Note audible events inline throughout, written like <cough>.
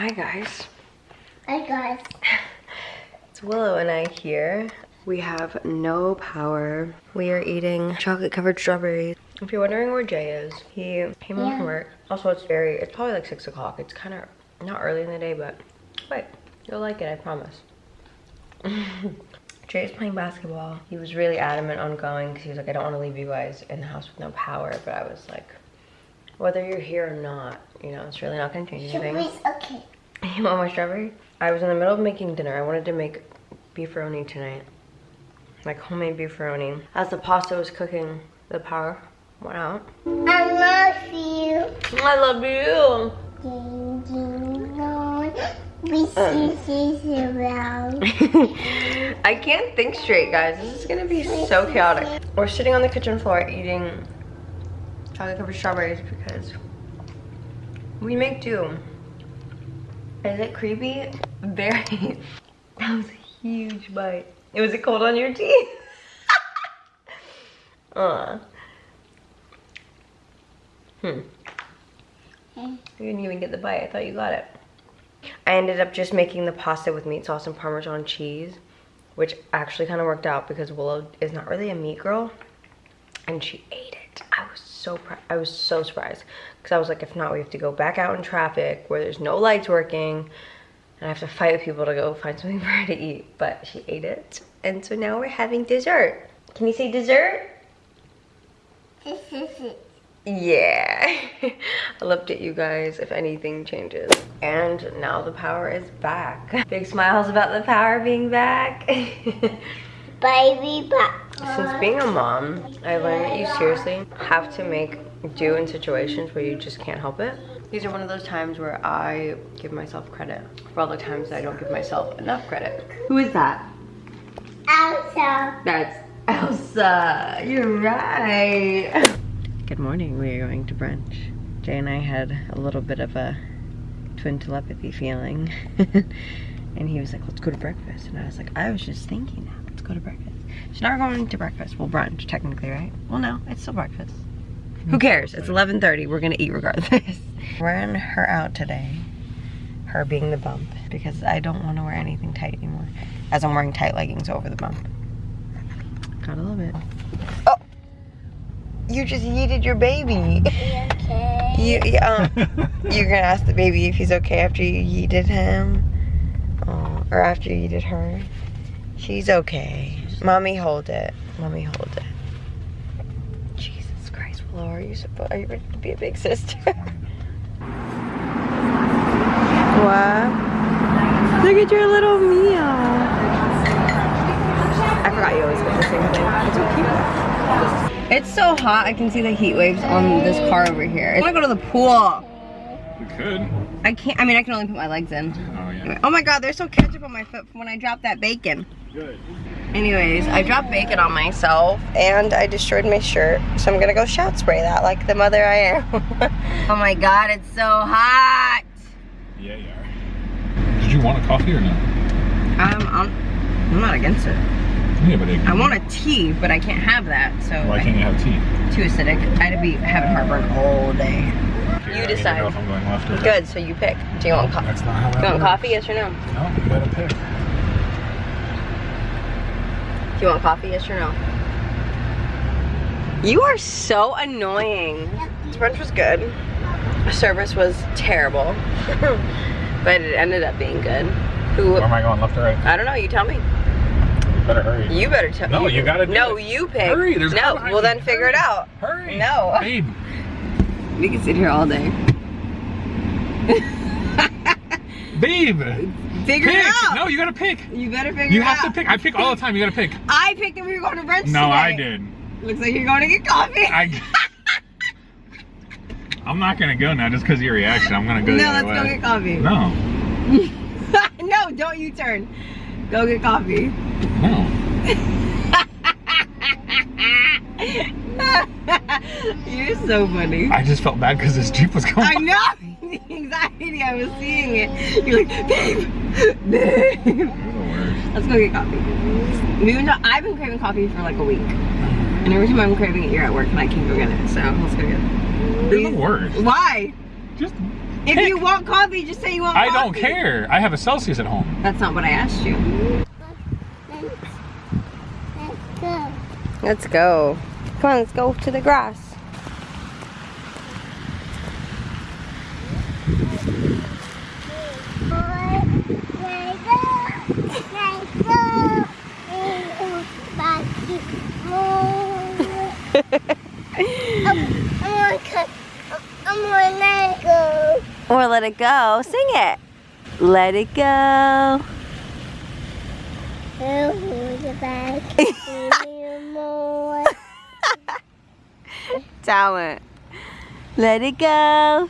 Hi guys. Hi guys. It's Willow and I here. We have no power. We are eating chocolate covered strawberries. If you're wondering where Jay is, he came home Yeah. from work. Also, it's very, it's probably like six o'clock. It's kind of not early in the day, but wait, you'll like it, I promise. <laughs> Jay's playing basketball. He was really adamant on going because he was like, I don't want to leave you guys in the house with no power. But I was like, whether you're here or not, you know, it's really not going to change anything. Okay. <laughs> You want my strawberry? I was in the middle of making dinner. I wanted to make beefaroni tonight. Like homemade beefaroni. As the pasta was cooking, the power went out. I love you. I love you. Ding, ding, dong. We see this <laughs> around. <laughs> I can't think straight, guys. This is gonna be so chaotic. We're sitting on the kitchen floor eating chocolate covered strawberries because we make do. Is it creepy? Very. <laughs> That was a huge bite. It Was it cold on your teeth? Aw. <laughs> Hmm. You didn't even get the bite. I thought you got it. I ended up just making the pasta with meat sauce and Parmesan cheese, which actually kind of worked out because Willow is not really a meat girl, and she ate it. I was so I was so surprised because I was like, if not, we have to go back out in traffic where there's no lights working, and I have to <laughs> fight with people to go find something <laughs> for her to eat. But she ate it, and so now we're having dessert. Can you say dessert? <laughs> Yeah. I loved it, you guys, if anything changes. And now the power is back. Big smiles about the power being back. Baby back. Since being a mom, I learned that you seriously have to make do in situations where you just can't help it. These are one of those times where I give myself credit for all the times I don't give myself enough credit. Who is that? Elsa. That's Elsa. You're right. Good morning. We are going to brunch. Jay and I had a little bit of a twin telepathy feeling. <laughs> and he was like, let's go to breakfast. And I was like, I was just thinking that. Let's go to breakfast. So now we're going to breakfast. Well, brunch, technically, right? Well, no, it's still breakfast. Who cares? It's 11.30. We're going to eat regardless. <laughs> Wearing her out today. Her being the bump. Because I don't want to wear anything tight anymore. As I'm wearing tight leggings over the bump. Gotta love it. Oh! You just yeeted your baby. Okay. You, um, <laughs> you're gonna ask the baby if he's okay after you yeeted him? Oh, or after you yeeted her? She's okay. Mommy, hold it. Mommy, hold it. Jesus Christ, Willow, are you supposed, are you ready to be a big sister? <laughs> what? Look at your little meal. I forgot you always get the same thing. It's so cute. It's so hot, I can see the heat waves on this car over here. I wanna go to the pool. We could. I can't, I mean, I can only put my legs in. Oh yeah. Oh my god, there's so ketchup on my foot from when I dropped that bacon. Good. Anyways, I dropped bacon on myself and I destroyed my shirt. So I'm gonna go shout spray that like the mother I am. <laughs> oh my god, it's so hot. Yeah, you are. Did you want a coffee or no? Um, I'm, I'm not against it. Yeah, but it, I want a tea, but I can't have that, so Why can't you have tea? too acidic. I'd be having heartburn all day. Okay, You I decide. know if I'm going left or. Good, so you pick. Do you want, co- That's not how you want works. coffee, yes or no? No, you gotta pick. Do you want coffee, yes or no? You are so annoying. This brunch was good. Service was terrible. <laughs> but it ended up being good. Who, Where am I going, left or right? I don't know, you tell me. You better hurry. You better tell me. No, you gotta do No, it. you pick. Hurry, there's a No, behind well you. then figure it out. Hurry. No. Babe. <laughs> We can sit here all day. <laughs> Babe. Figure Pick. it out. No, you gotta pick. You better figure You it have to pick. I pick all the time. You gotta pick. I picked that we were going to brunch No, I today. did. Looks like you're going to get coffee. I. <laughs> I'm not gonna go now just because of your reaction. I'm gonna go no, the let's other <laughs> go get coffee. No. no, don't you turn. Go get coffee. No. You're so funny. I just felt bad because this Jeep was going I know <laughs> the. I was seeing it. You're like, babe, babe. You're the worst. Let's go get coffee. We've been, I've been craving coffee for like a week, and every time I'm craving it, you're at work and I can't go get it. So let's go get it. You're the worst. Why? Just If you want coffee, just say you want I coffee. I don't care. I have a Celsius at home. That's not what I asked you. Let's, let's go. Let's go. Come on, let's go to the grass. Or let it go. Sing it. Let it go. <laughs> Talent. Let it go.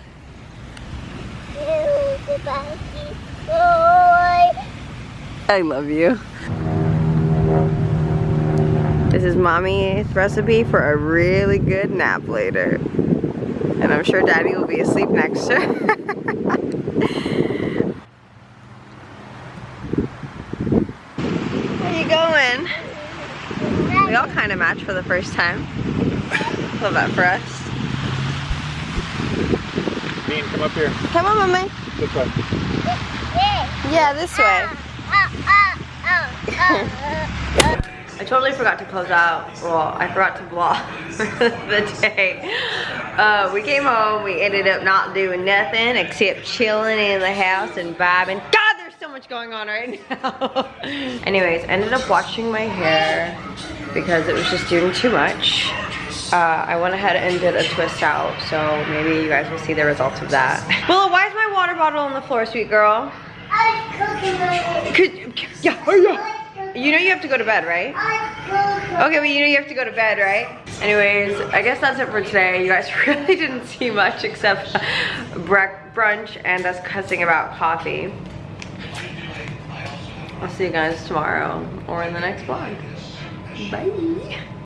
I love you. This is mommy's recipe for a really good nap later. And I'm sure daddy will be asleep next to her. <laughs> Where you going? We all kind of match for the first time. Love that for us. Bean, come up here. Come on, mommy. This way. Yeah, this way. I totally forgot to close out. Well, I forgot to vlog <laughs> the day. Uh, we came home, we ended up not doing nothing except chilling in the house and vibing. God, there's so much going on right now. <laughs> Anyways, ended up washing my hair because it was just doing too much. Uh, I went ahead and did a twist out, so maybe you guys will see the results of that. <laughs> Willow, why is my water bottle on the floor, sweet girl? Could, yeah, oh yeah. You know you have to go to bed, right? Okay, but you know you have to go to bed, right? Anyways, I guess that's it for today. You guys <laughs> really didn't see much except <laughs> brunch and us cussing about coffee. I'll see you guys tomorrow or in the next vlog. Bye.